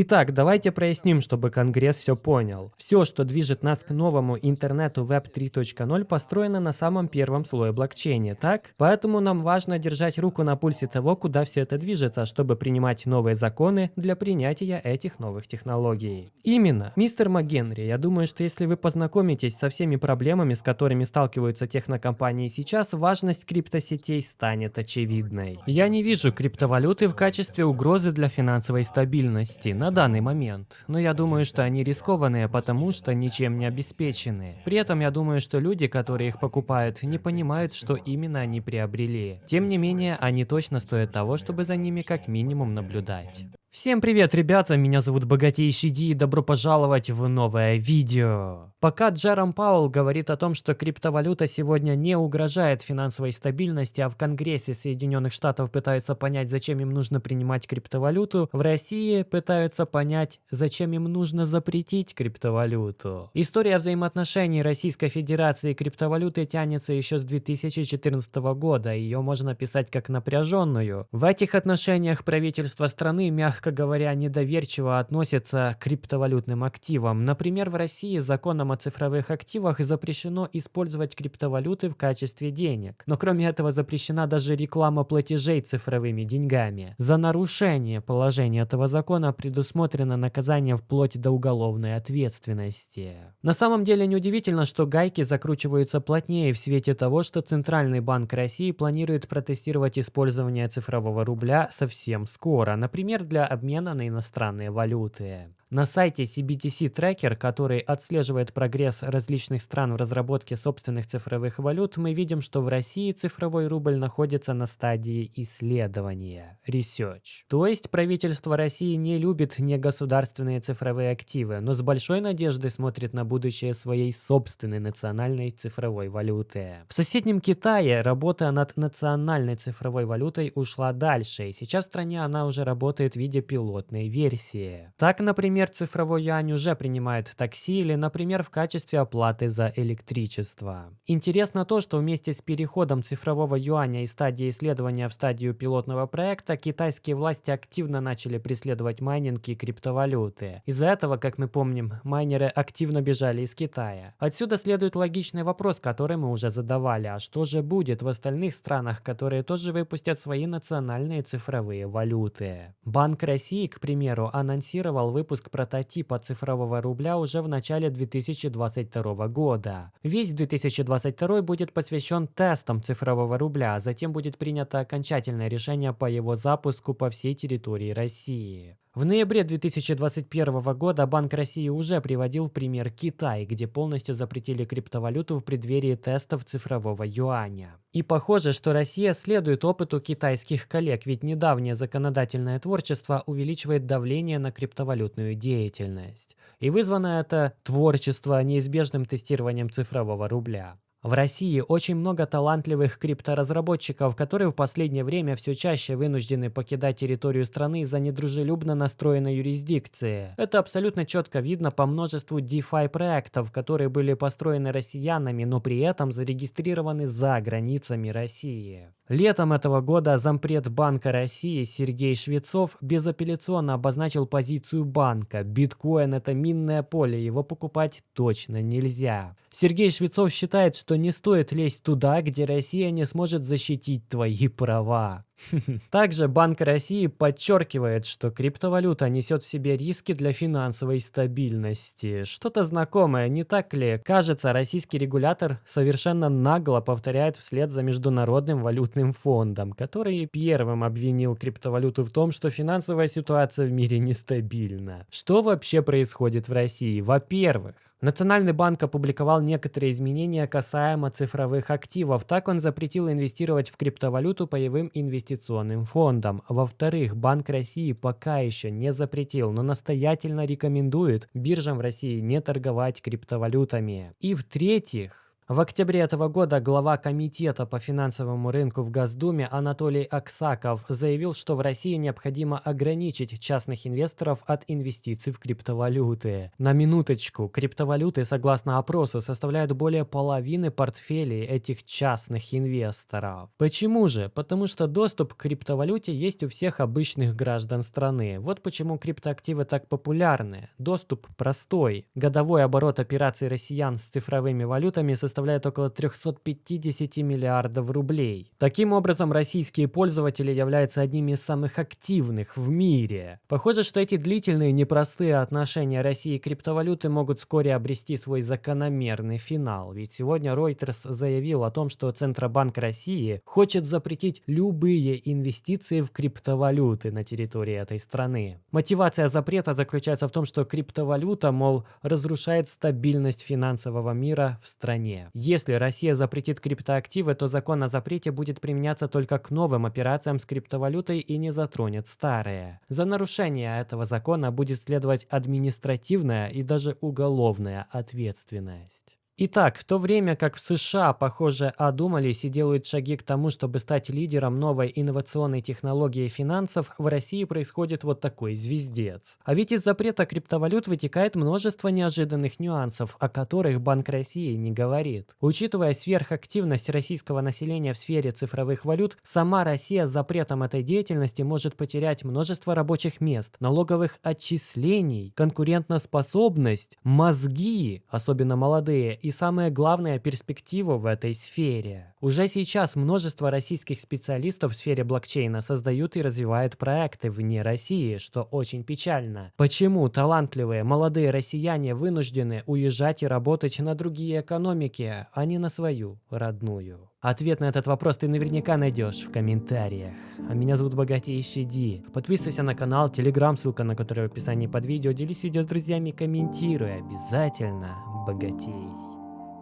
Итак, давайте проясним, чтобы Конгресс все понял. Все, что движет нас к новому интернету Web 3.0, построено на самом первом слое блокчейна, так? Поэтому нам важно держать руку на пульсе того, куда все это движется, чтобы принимать новые законы для принятия этих новых технологий. Именно. Мистер МакГенри, я думаю, что если вы познакомитесь со всеми проблемами, с которыми сталкиваются технокомпании сейчас, важность криптосетей станет очевидной. Я не вижу криптовалюты в качестве угрозы для финансовой стабильности на данный момент, но я думаю, что они рискованные, потому что ничем не обеспечены. При этом я думаю, что люди, которые их покупают, не понимают, что именно они приобрели. Тем не менее, они точно стоят того, чтобы за ними как минимум наблюдать. Всем привет, ребята, меня зовут Богатейший Ди и добро пожаловать в новое видео. Пока Джером Паул говорит о том, что криптовалюта сегодня не угрожает финансовой стабильности, а в Конгрессе Соединенных Штатов пытаются понять, зачем им нужно принимать криптовалюту, в России пытаются понять, зачем им нужно запретить криптовалюту. История взаимоотношений Российской Федерации и криптовалюты тянется еще с 2014 года, ее можно писать как напряженную. В этих отношениях правительство страны, мягко мягко говоря, недоверчиво относятся к криптовалютным активам. Например, в России законом о цифровых активах запрещено использовать криптовалюты в качестве денег. Но кроме этого запрещена даже реклама платежей цифровыми деньгами. За нарушение положения этого закона предусмотрено наказание вплоть до уголовной ответственности. На самом деле неудивительно, что гайки закручиваются плотнее в свете того, что Центральный банк России планирует протестировать использование цифрового рубля совсем скоро. Например, для обмена на иностранные валюты. На сайте CBTC Tracker, который отслеживает прогресс различных стран в разработке собственных цифровых валют, мы видим, что в России цифровой рубль находится на стадии исследования, research. То есть правительство России не любит негосударственные цифровые активы, но с большой надеждой смотрит на будущее своей собственной национальной цифровой валюты. В соседнем Китае работа над национальной цифровой валютой ушла дальше, и сейчас в стране она уже работает в виде пилотной версии. Так, например, Например, цифровой юань уже принимает такси или, например, в качестве оплаты за электричество. Интересно то, что вместе с переходом цифрового юаня из стадии исследования в стадию пилотного проекта, китайские власти активно начали преследовать майнинг и криптовалюты. Из-за этого, как мы помним, майнеры активно бежали из Китая. Отсюда следует логичный вопрос, который мы уже задавали. А что же будет в остальных странах, которые тоже выпустят свои национальные цифровые валюты? Банк России, к примеру, анонсировал выпуск прототипа цифрового рубля уже в начале 2022 года. Весь 2022 будет посвящен тестам цифрового рубля, а затем будет принято окончательное решение по его запуску по всей территории России. В ноябре 2021 года Банк России уже приводил пример Китай, где полностью запретили криптовалюту в преддверии тестов цифрового юаня. И похоже, что Россия следует опыту китайских коллег, ведь недавнее законодательное творчество увеличивает давление на криптовалютную деятельность. И вызвано это творчество неизбежным тестированием цифрового рубля. В России очень много талантливых крипторазработчиков, которые в последнее время все чаще вынуждены покидать территорию страны из-за недружелюбно настроенной юрисдикции. Это абсолютно четко видно по множеству DeFi проектов, которые были построены россиянами, но при этом зарегистрированы за границами России. Летом этого года зампред Банка России Сергей Швецов безапелляционно обозначил позицию банка. Биткоин – это минное поле, его покупать точно нельзя. Сергей Швецов считает, что не стоит лезть туда, где Россия не сможет защитить твои права. Также Банк России подчеркивает, что криптовалюта несет в себе риски для финансовой стабильности. Что-то знакомое, не так ли? Кажется, российский регулятор совершенно нагло повторяет вслед за Международным валютным фондом, который первым обвинил криптовалюту в том, что финансовая ситуация в мире нестабильна. Что вообще происходит в России? Во-первых, Национальный банк опубликовал некоторые изменения касаемо цифровых активов. Так он запретил инвестировать в криптовалюту паевым инвестиционным фондам. Во-вторых, Банк России пока еще не запретил, но настоятельно рекомендует биржам в России не торговать криптовалютами. И в-третьих, В октябре этого года глава Комитета по финансовому рынку в Госдуме Анатолий Аксаков заявил, что в России необходимо ограничить частных инвесторов от инвестиций в криптовалюты. На минуточку, криптовалюты, согласно опросу, составляют более половины портфелей этих частных инвесторов. Почему же? Потому что доступ к криптовалюте есть у всех обычных граждан страны. Вот почему криптоактивы так популярны. Доступ простой. Годовой оборот операций россиян с цифровыми валютами составляет составляет около 350 миллиардов рублей. Таким образом, российские пользователи являются одними из самых активных в мире. Похоже, что эти длительные непростые отношения России и криптовалюты могут вскоре обрести свой закономерный финал. Ведь сегодня Reuters заявил о том, что Центробанк России хочет запретить любые инвестиции в криптовалюты на территории этой страны. Мотивация запрета заключается в том, что криптовалюта, мол, разрушает стабильность финансового мира в стране. Если Россия запретит криптоактивы, то закон о запрете будет применяться только к новым операциям с криптовалютой и не затронет старые. За нарушение этого закона будет следовать административная и даже уголовная ответственность. Итак, в то время как в США, похоже, одумались и делают шаги к тому, чтобы стать лидером новой инновационной технологии финансов, в России происходит вот такой звездец. А ведь из запрета криптовалют вытекает множество неожиданных нюансов, о которых Банк России не говорит. Учитывая сверхактивность российского населения в сфере цифровых валют, сама Россия с запретом этой деятельности может потерять множество рабочих мест, налоговых отчислений, конкурентоспособность, мозги, особенно молодые, самое главное перспективу в этой сфере. Уже сейчас множество российских специалистов в сфере блокчейна создают и развивают проекты вне России, что очень печально. Почему талантливые молодые россияне вынуждены уезжать и работать на другие экономики, а не на свою родную? Ответ на этот вопрос ты наверняка найдешь в комментариях. А меня зовут Богатейший Ди. Подписывайся на канал, телеграм, ссылка на который в описании под видео. Делись видео с друзьями, комментируй. Обязательно богатей.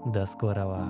До скорого.